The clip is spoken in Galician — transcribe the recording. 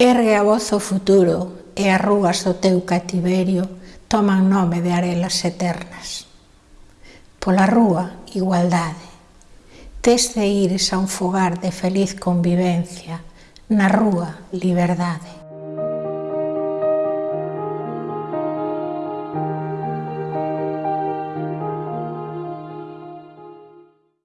Ergue a voz o futuro e arrugas do teu cativerio toman nome de arelas eternas. Pola rúa, igualdade. Tes de ires a un fogar de feliz convivencia, na rúa, liberdade.